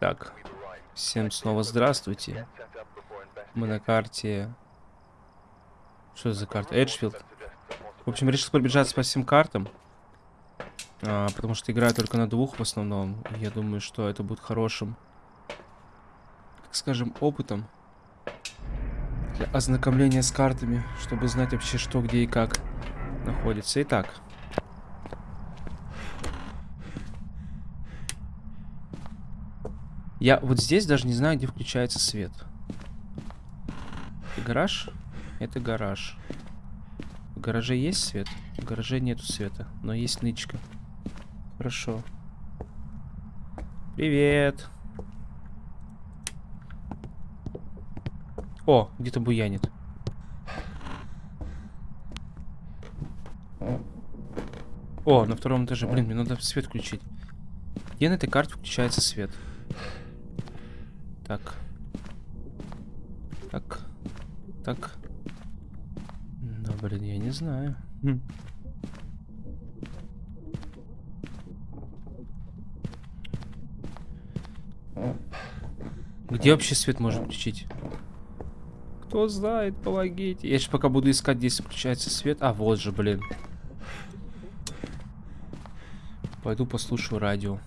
Так, всем снова здравствуйте. Мы на карте... Что за карта? Эджфилд. В общем, решил пробежаться по всем картам. А, потому что играю только на двух в основном. Я думаю, что это будет хорошим, так скажем, опытом. Для ознакомления с картами, чтобы знать вообще, что, где и как находится. Итак, Я вот здесь даже не знаю, где включается свет. Это гараж? Это гараж. В гараже есть свет? В гараже нету света, но есть нычка. Хорошо. Привет. О, где-то буянит. О, на втором этаже. Блин, мне надо свет включить. Где на этой карте включается свет? Так. Так. Так. Ну, блин, я не знаю. Хм. Где вообще свет можно включить? Кто знает, помогите. Я сейчас пока буду искать, где включается свет. А, вот же, блин. Пойду послушаю радио.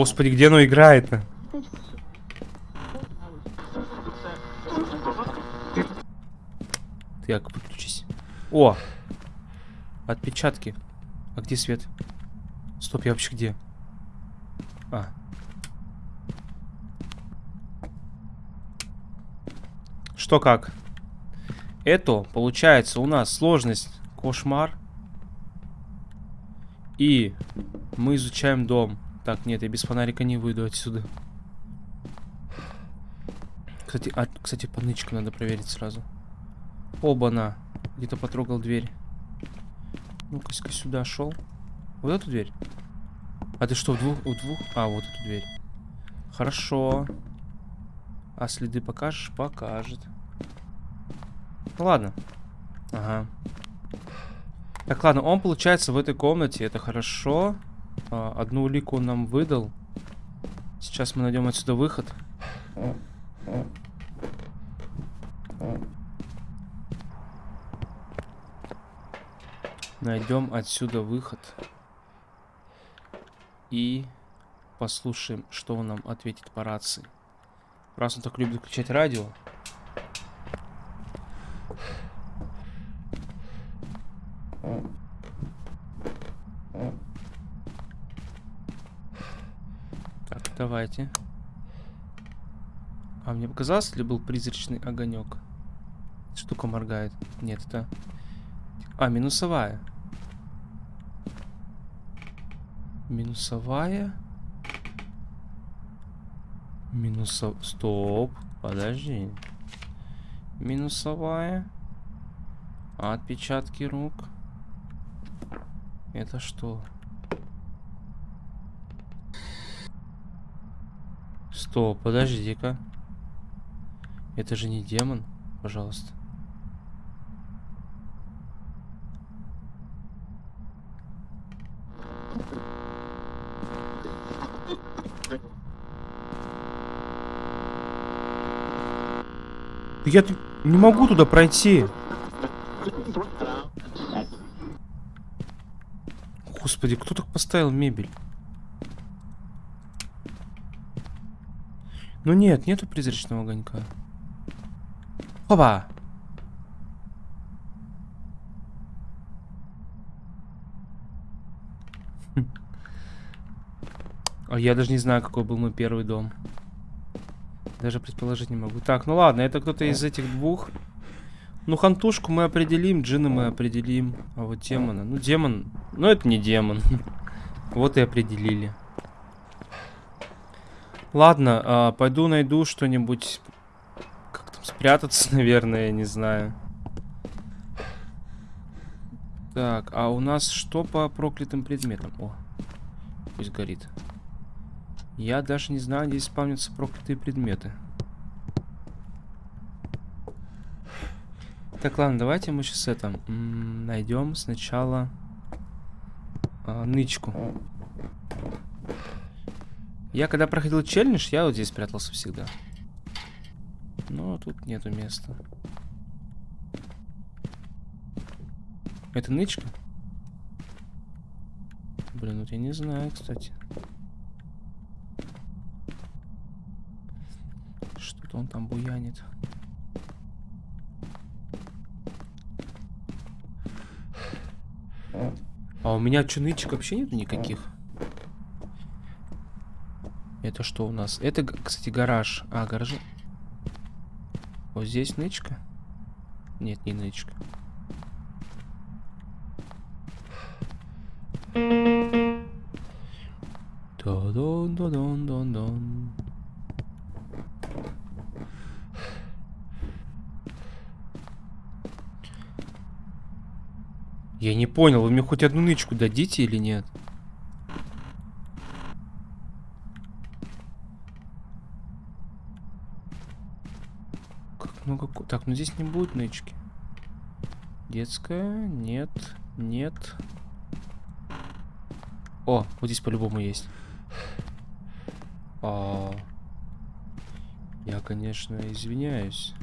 Господи, где оно играет-то? Так, выключись. О! Отпечатки. А где свет? Стоп, я вообще где? А. Что как? Это, получается, у нас сложность кошмар. И мы изучаем дом. Так, нет, я без фонарика не выйду отсюда. Кстати, а, кстати, по нычку надо проверить сразу. Оба-на. Где-то потрогал дверь. Ну-ка, сюда шел. Вот эту дверь? А ты что, в двух? У двух? А, вот эту дверь. Хорошо. А следы покажешь? Покажет. Ну ладно. Ага. Так, ладно, он получается в этой комнате. Это хорошо. А, одну улику он нам выдал. Сейчас мы найдем отсюда выход. Найдем отсюда выход. И послушаем, что он нам ответит по рации. Раз он так любит включать радио. Давайте. А мне показалось, ли был призрачный огонек? Штука моргает. Нет, это... А, минусовая. Минусовая. Минусов... Стоп. Подожди. Минусовая. Отпечатки рук. Это что? Стоп, подожди-ка. Это же не демон, пожалуйста. Я не могу туда пройти. Господи, кто так поставил мебель? Ну нет, нету призрачного огонька. Опа! А я даже не знаю, какой был мой первый дом. Даже предположить не могу. Так, ну ладно, это кто-то из этих двух. Ну, хантушку мы определим, джина мы определим. А вот демона. Ну, демон... Ну, это не демон. Вот и определили. Ладно, а, пойду найду что-нибудь. Как там спрятаться, наверное, я не знаю. Так, а у нас что по проклятым предметам? О, пусть горит. Я даже не знаю, где спавнятся проклятые предметы. Так, ладно, давайте мы сейчас это найдем сначала а, нычку. Я когда проходил челлендж, я вот здесь прятался всегда. Но тут нету места. Это нычка? Блин, вот я не знаю, кстати. Что-то он там буянит. А у меня что, нычек вообще нет никаких? Это что у нас? Это, кстати, гараж. А, гараж. Вот здесь нычка? Нет, не нычка. Дон-дон-дон-дон-дон. Я не понял, вы мне хоть одну нычку дадите или нет? Как много... Так, ну здесь не будет нычки. Детская? Нет. Нет. О, вот здесь по-любому есть. А... Я, конечно, извиняюсь.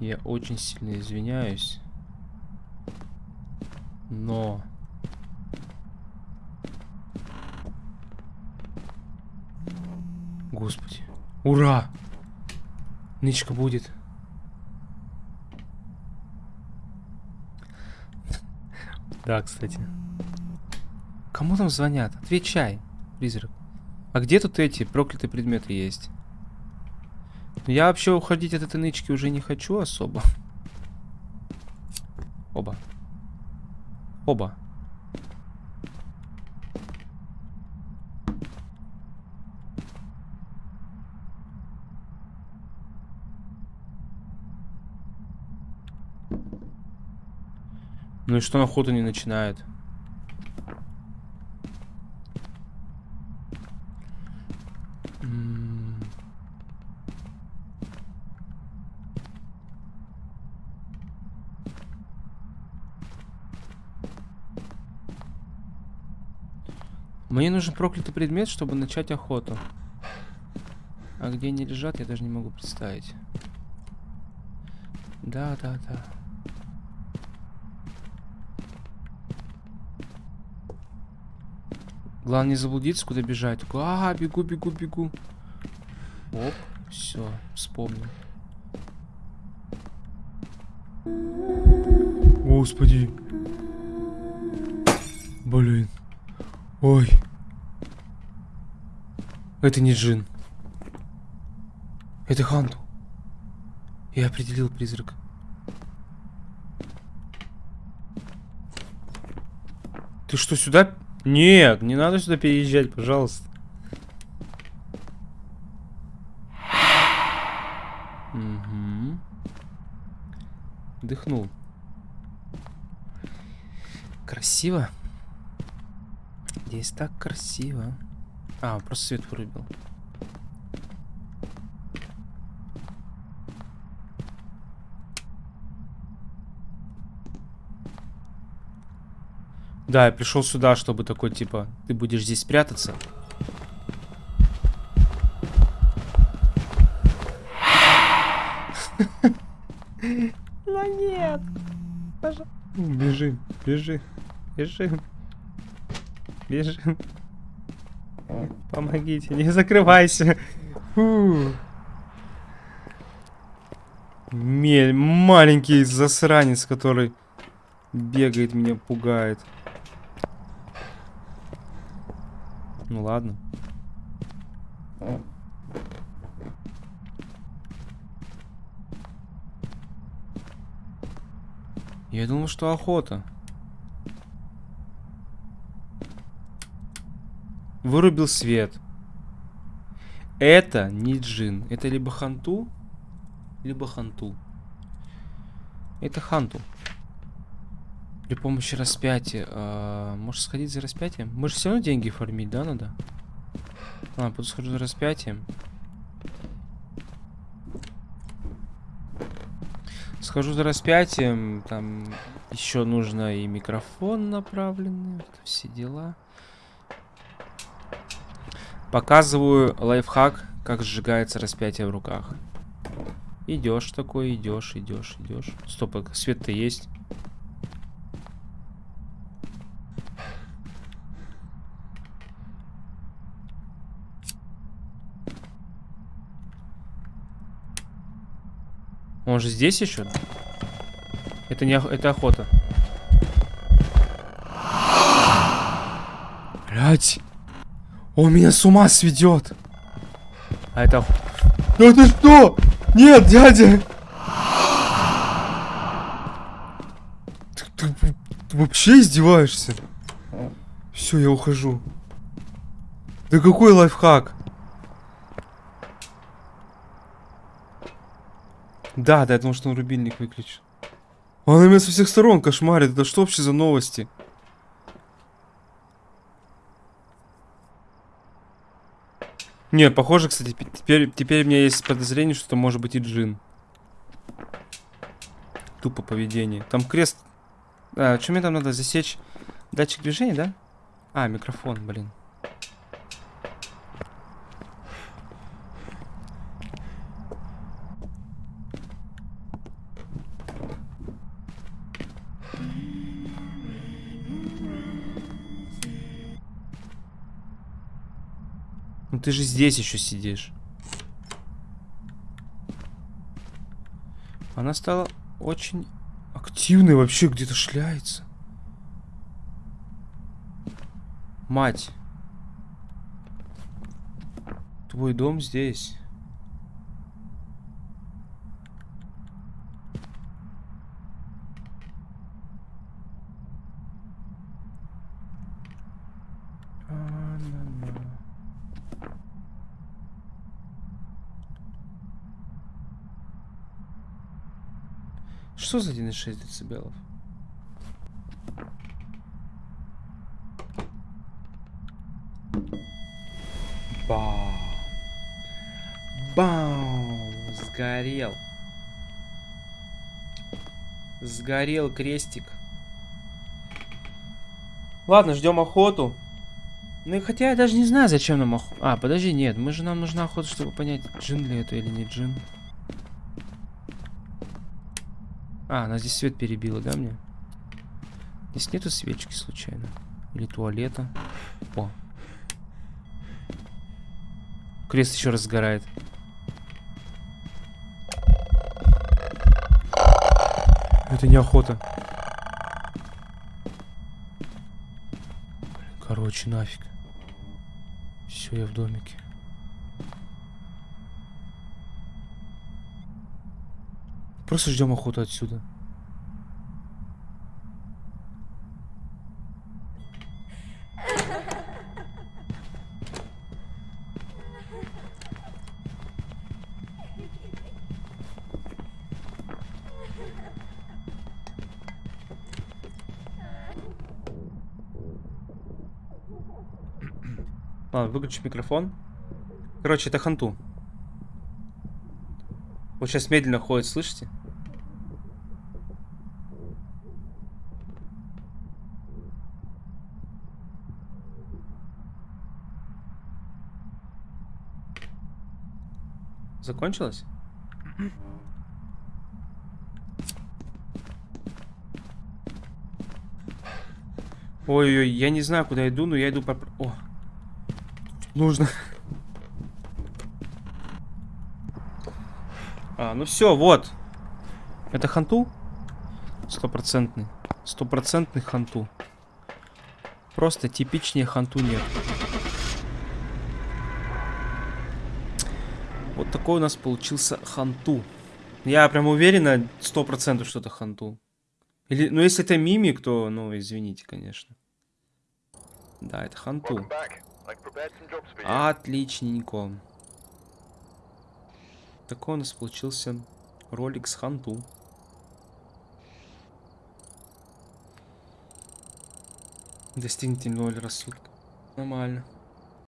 Я очень сильно извиняюсь. Но... Господи. Ура! Нычка будет. Да, кстати. Кому там звонят? Отвечай, призрак. А где тут эти проклятые предметы есть? Я вообще уходить от этой нычки уже не хочу особо. Оба. Оба. Ну и что на охоту не начинает? Мне нужен проклятый предмет, чтобы начать охоту. А где они лежат, я даже не могу представить. Да, да, да. Главное не заблудиться, куда бежать. Такой, а, бегу, бегу, бегу. Оп, все, вспомнил. Господи. Блин. Ой. Это не джин. Это Ханту. Я определил призрак. Ты что, сюда? Нет, не надо сюда переезжать, пожалуйста. Угу. Дыхнул. Красиво. Здесь так красиво. А, просто свет вырубил. Да, я пришел сюда, чтобы такой, типа, ты будешь здесь прятаться. Ну нет. Бежим, бежим, бежим. Бежим. Помогите, не закрывайся. Фу. Мель, маленький засранец, который бегает, меня пугает. Ну ладно. Я думал, что охота. Вырубил свет. Это не джин. Это либо ханту, либо ханту. Это ханту. При помощи распятия. А, может сходить за распятием? Мы же все равно деньги фармить, да, надо? А, буду схожу за распятием. Схожу за распятием. Там еще нужно и микрофон направленный. Вот все дела. Показываю лайфхак, как сжигается распятие в руках. Идешь такой, идешь, идешь, идешь. Стоп, свет-то есть. Он же здесь еще? Это не это охота. Блять. Он меня с ума сведет. А это... Да ты что? Нет, дядя! Ты, ты, ты вообще издеваешься? Все, я ухожу. Да какой лайфхак? Да, да, я думал, что он рубильник выключил. Он меня со всех сторон кошмарит. Это что вообще за новости? Не, похоже, кстати, теперь, теперь у меня есть подозрение, что это может быть и джин. Тупо поведение. Там крест... А, что мне там надо засечь? Датчик движения, да? А, микрофон, блин. Ну ты же здесь еще сидишь. Она стала очень активной вообще, где-то шляется. Мать. Твой дом здесь. Что за 1,6 децибелов? Бау. Бау. Сгорел. Сгорел крестик. Ладно, ждем охоту. Ну хотя я даже не знаю, зачем нам охота. А, подожди, нет, мы же нам нужна охота, чтобы понять, джин ли это или не джин. А, она здесь свет перебила, да, мне? Здесь нету свечки случайно? Или туалета? О. Крест еще раз сгорает. Это не охота. Короче, нафиг. Все, я в домике. Просто ждем охоту отсюда. Ладно, выключи микрофон. Короче, это ханту. Вот сейчас медленно ходит, слышите? Закончилось? Ой-ой, я не знаю, куда иду, но я иду по... О! Нужно... А, ну все, вот. Это ханту? Стопроцентный. Стопроцентный ханту. Просто типичнее ханту нет. Вот такой у нас получился ханту. Я прям уверена, сто процентов, что это ханту. Или, ну, если это мимик, то, ну, извините, конечно. Да, это ханту. Отличненько. Такой у нас получился ролик с ханту. Достигните ноль рассудка. Нормально.